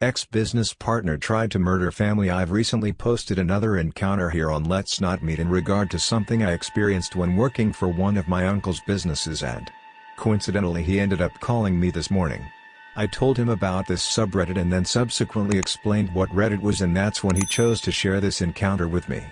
Ex-business partner tried to murder family I've recently posted another encounter here on Let's Not Meet in regard to something I experienced when working for one of my uncle's businesses and coincidentally he ended up calling me this morning. I told him about this subreddit and then subsequently explained what Reddit was and that's when he chose to share this encounter with me.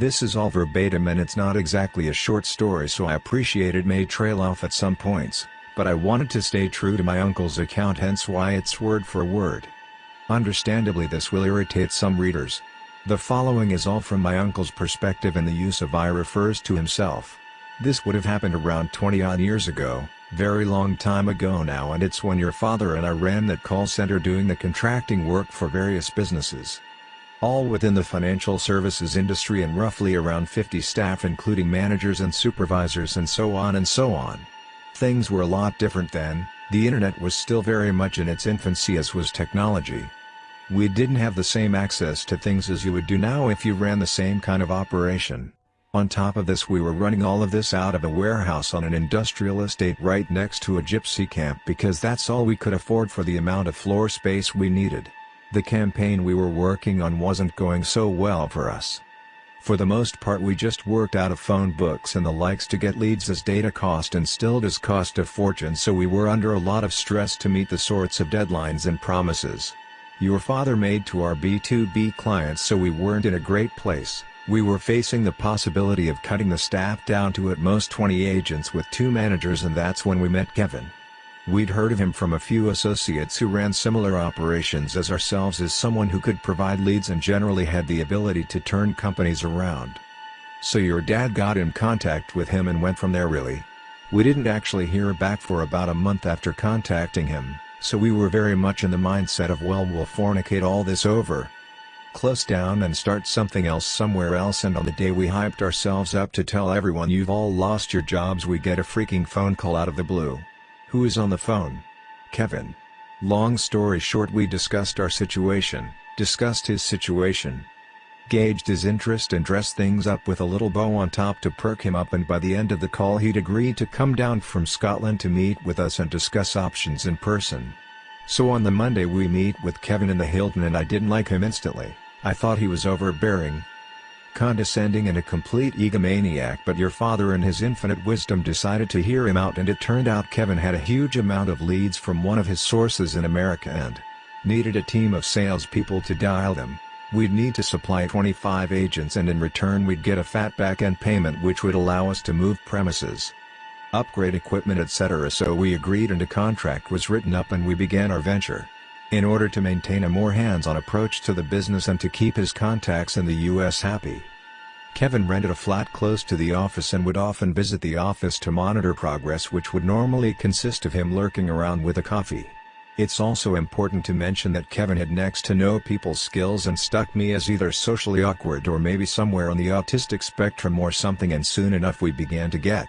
This is all verbatim and it's not exactly a short story so I appreciate it may trail off at some points, but I wanted to stay true to my uncle's account hence why it's word for word. Understandably this will irritate some readers. The following is all from my uncle's perspective and the use of I refers to himself. This would have happened around 20 odd years ago, very long time ago now and it's when your father and I ran that call center doing the contracting work for various businesses. All within the financial services industry and roughly around 50 staff including managers and supervisors and so on and so on. Things were a lot different then, the internet was still very much in its infancy as was technology. We didn't have the same access to things as you would do now if you ran the same kind of operation. On top of this we were running all of this out of a warehouse on an industrial estate right next to a gypsy camp because that's all we could afford for the amount of floor space we needed. The campaign we were working on wasn't going so well for us. For the most part we just worked out of phone books and the likes to get leads as data cost and still does cost a fortune so we were under a lot of stress to meet the sorts of deadlines and promises. Your father made to our B2B clients so we weren't in a great place. We were facing the possibility of cutting the staff down to at most 20 agents with two managers and that's when we met Kevin. We'd heard of him from a few associates who ran similar operations as ourselves as someone who could provide leads and generally had the ability to turn companies around. So your dad got in contact with him and went from there really. We didn't actually hear back for about a month after contacting him, so we were very much in the mindset of well we'll fornicate all this over, close down and start something else somewhere else and on the day we hyped ourselves up to tell everyone you've all lost your jobs we get a freaking phone call out of the blue. Who is on the phone? Kevin. Long story short we discussed our situation, discussed his situation, gauged his interest and dressed things up with a little bow on top to perk him up and by the end of the call he'd agreed to come down from Scotland to meet with us and discuss options in person. So on the Monday we meet with Kevin in the Hilton and I didn't like him instantly, I thought he was overbearing, condescending and a complete egomaniac but your father in his infinite wisdom decided to hear him out and it turned out Kevin had a huge amount of leads from one of his sources in America and needed a team of salespeople to dial them. We'd need to supply 25 agents and in return we'd get a fat back-end payment which would allow us to move premises upgrade equipment etc. so we agreed and a contract was written up and we began our venture. In order to maintain a more hands-on approach to the business and to keep his contacts in the US happy. Kevin rented a flat close to the office and would often visit the office to monitor progress which would normally consist of him lurking around with a coffee. It's also important to mention that Kevin had next to no people skills and stuck me as either socially awkward or maybe somewhere on the autistic spectrum or something and soon enough we began to get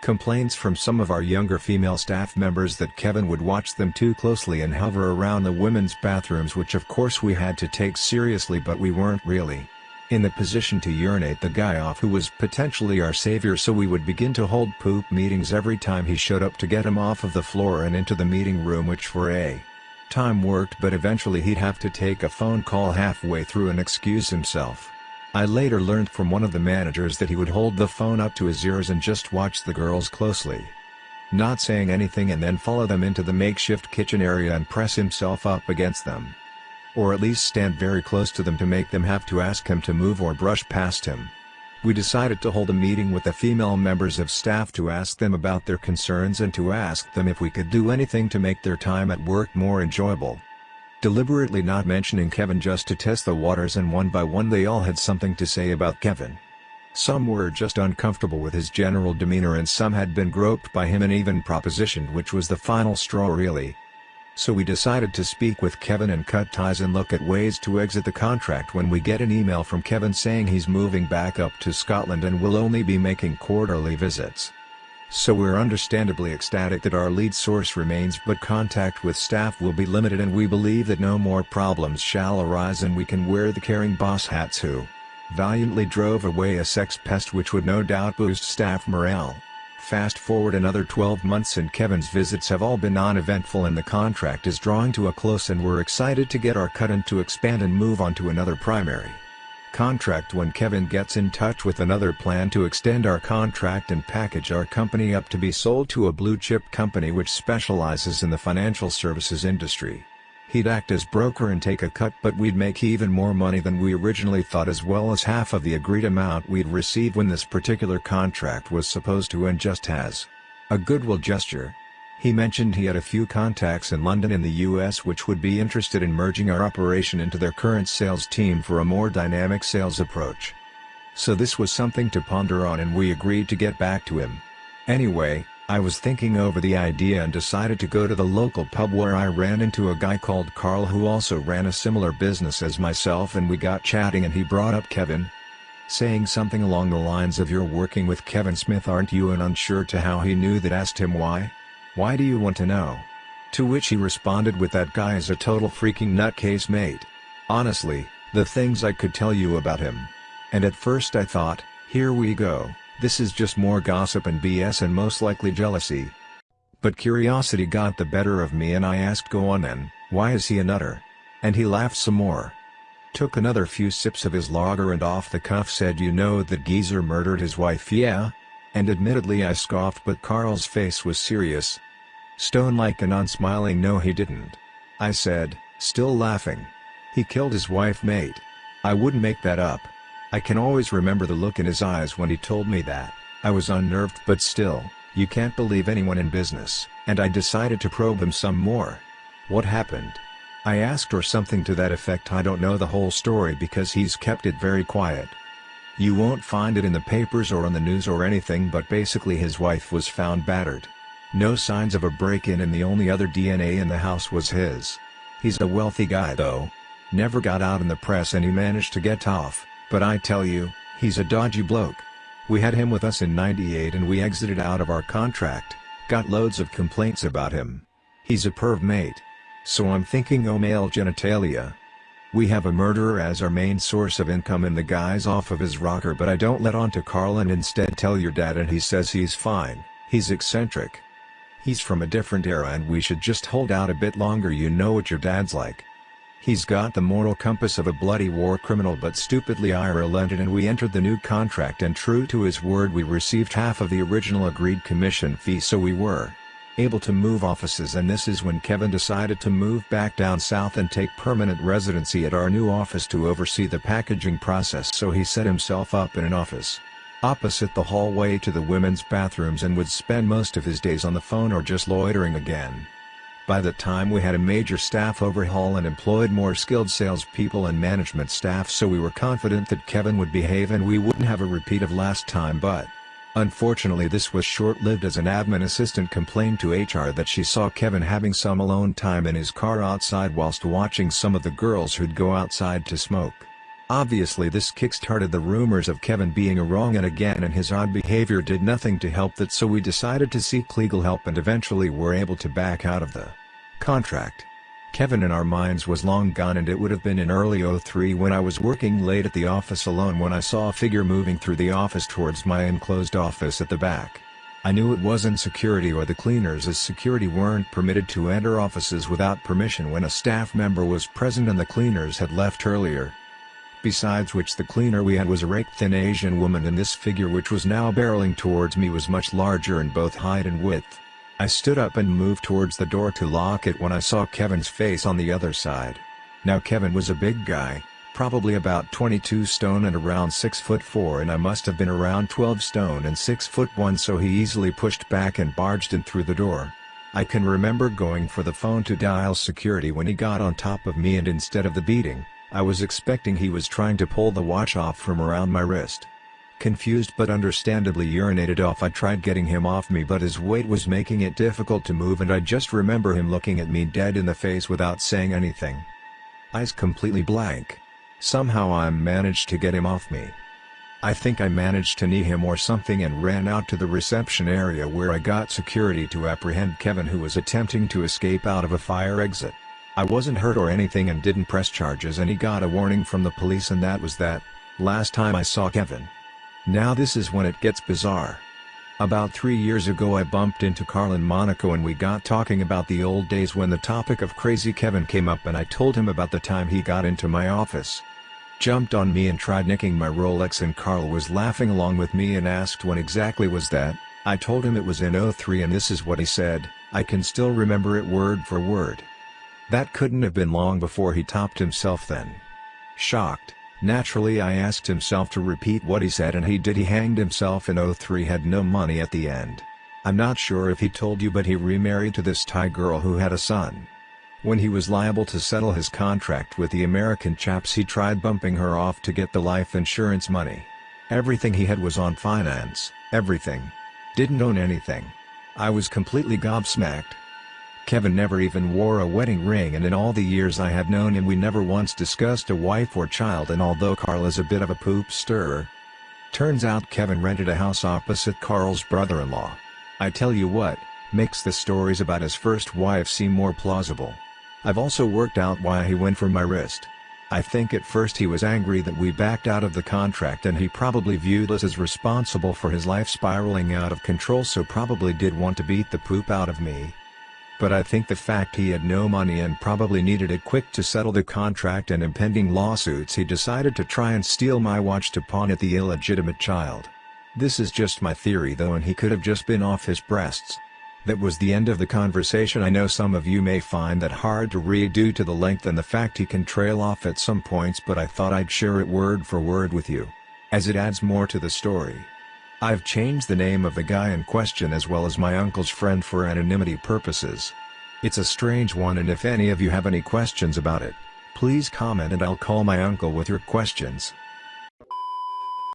Complaints from some of our younger female staff members that Kevin would watch them too closely and hover around the women's bathrooms which of course we had to take seriously but we weren't really in the position to urinate the guy off who was potentially our savior so we would begin to hold poop meetings every time he showed up to get him off of the floor and into the meeting room which for a time worked but eventually he'd have to take a phone call halfway through and excuse himself. I later learned from one of the managers that he would hold the phone up to his ears and just watch the girls closely. Not saying anything and then follow them into the makeshift kitchen area and press himself up against them. Or at least stand very close to them to make them have to ask him to move or brush past him. We decided to hold a meeting with the female members of staff to ask them about their concerns and to ask them if we could do anything to make their time at work more enjoyable deliberately not mentioning Kevin just to test the waters and one by one they all had something to say about Kevin. Some were just uncomfortable with his general demeanor and some had been groped by him and even propositioned which was the final straw really. So we decided to speak with Kevin and cut ties and look at ways to exit the contract when we get an email from Kevin saying he's moving back up to Scotland and will only be making quarterly visits. So we're understandably ecstatic that our lead source remains but contact with staff will be limited and we believe that no more problems shall arise and we can wear the caring boss hats who valiantly drove away a sex pest which would no doubt boost staff morale. Fast forward another 12 months and Kevin's visits have all been non-eventful and the contract is drawing to a close and we're excited to get our cut and to expand and move on to another primary contract when Kevin gets in touch with another plan to extend our contract and package our company up to be sold to a blue chip company which specializes in the financial services industry. He'd act as broker and take a cut but we'd make even more money than we originally thought as well as half of the agreed amount we'd receive when this particular contract was supposed to end just as a goodwill gesture. He mentioned he had a few contacts in London in the US which would be interested in merging our operation into their current sales team for a more dynamic sales approach. So this was something to ponder on and we agreed to get back to him. Anyway, I was thinking over the idea and decided to go to the local pub where I ran into a guy called Carl who also ran a similar business as myself and we got chatting and he brought up Kevin. Saying something along the lines of you're working with Kevin Smith aren't you and unsure to how he knew that asked him why. Why do you want to know? To which he responded with that guy is a total freaking nutcase mate. Honestly, the things I could tell you about him. And at first I thought, here we go, this is just more gossip and BS and most likely jealousy. But curiosity got the better of me and I asked go on then, why is he a nutter? And he laughed some more. Took another few sips of his lager and off the cuff said you know that geezer murdered his wife yeah? And admittedly I scoffed but Carl's face was serious, Stone like and unsmiling no he didn't. I said, still laughing. He killed his wife mate. I wouldn't make that up. I can always remember the look in his eyes when he told me that. I was unnerved but still, you can't believe anyone in business, and I decided to probe him some more. What happened? I asked or something to that effect I don't know the whole story because he's kept it very quiet. You won't find it in the papers or on the news or anything but basically his wife was found battered. No signs of a break-in and the only other DNA in the house was his. He's a wealthy guy though. Never got out in the press and he managed to get off, but I tell you, he's a dodgy bloke. We had him with us in 98 and we exited out of our contract, got loads of complaints about him. He's a perv mate. So I'm thinking oh male genitalia. We have a murderer as our main source of income and the guy's off of his rocker but I don't let on to Carl and instead tell your dad and he says he's fine, he's eccentric. He's from a different era and we should just hold out a bit longer you know what your dad's like. He's got the moral compass of a bloody war criminal but stupidly I relented and we entered the new contract and true to his word we received half of the original agreed commission fee so we were able to move offices and this is when Kevin decided to move back down south and take permanent residency at our new office to oversee the packaging process so he set himself up in an office opposite the hallway to the women's bathrooms and would spend most of his days on the phone or just loitering again. By the time we had a major staff overhaul and employed more skilled salespeople and management staff so we were confident that Kevin would behave and we wouldn't have a repeat of last time but, Unfortunately this was short-lived as an admin assistant complained to HR that she saw Kevin having some alone time in his car outside whilst watching some of the girls who'd go outside to smoke. Obviously this kick-started the rumors of Kevin being a wrong and again and his odd behavior did nothing to help that so we decided to seek legal help and eventually were able to back out of the contract. Kevin in our minds was long gone and it would have been in early 03 when I was working late at the office alone when I saw a figure moving through the office towards my enclosed office at the back. I knew it wasn't security or the cleaners as security weren't permitted to enter offices without permission when a staff member was present and the cleaners had left earlier besides which the cleaner we had was a raked-thin Asian woman and this figure which was now barreling towards me was much larger in both height and width. I stood up and moved towards the door to lock it when I saw Kevin's face on the other side. Now Kevin was a big guy, probably about 22 stone and around 6 foot 4 and I must have been around 12 stone and 6 foot 1 so he easily pushed back and barged in through the door. I can remember going for the phone to dial security when he got on top of me and instead of the beating, I was expecting he was trying to pull the watch off from around my wrist. Confused but understandably urinated off I tried getting him off me but his weight was making it difficult to move and I just remember him looking at me dead in the face without saying anything. Eyes completely blank. Somehow I managed to get him off me. I think I managed to knee him or something and ran out to the reception area where I got security to apprehend Kevin who was attempting to escape out of a fire exit. I wasn't hurt or anything and didn't press charges and he got a warning from the police and that was that, last time I saw Kevin. Now this is when it gets bizarre. About three years ago I bumped into Carl in Monaco and we got talking about the old days when the topic of Crazy Kevin came up and I told him about the time he got into my office. Jumped on me and tried nicking my Rolex and Carl was laughing along with me and asked when exactly was that, I told him it was in 03 and this is what he said, I can still remember it word for word. That couldn't have been long before he topped himself then. Shocked, naturally I asked himself to repeat what he said and he did he hanged himself in 03 had no money at the end. I'm not sure if he told you but he remarried to this Thai girl who had a son. When he was liable to settle his contract with the American chaps he tried bumping her off to get the life insurance money. Everything he had was on finance, everything. Didn't own anything. I was completely gobsmacked. Kevin never even wore a wedding ring and in all the years I have known him we never once discussed a wife or child and although Carl is a bit of a poop stirrer. Turns out Kevin rented a house opposite Carl's brother-in-law. I tell you what, makes the stories about his first wife seem more plausible. I've also worked out why he went for my wrist. I think at first he was angry that we backed out of the contract and he probably viewed us as responsible for his life spiraling out of control so probably did want to beat the poop out of me. But I think the fact he had no money and probably needed it quick to settle the contract and impending lawsuits he decided to try and steal my watch to pawn at the illegitimate child. This is just my theory though and he could have just been off his breasts. That was the end of the conversation I know some of you may find that hard to read due to the length and the fact he can trail off at some points but I thought I'd share it word for word with you. As it adds more to the story. I've changed the name of the guy in question as well as my uncle's friend for anonymity purposes. It's a strange one and if any of you have any questions about it, please comment and I'll call my uncle with your questions.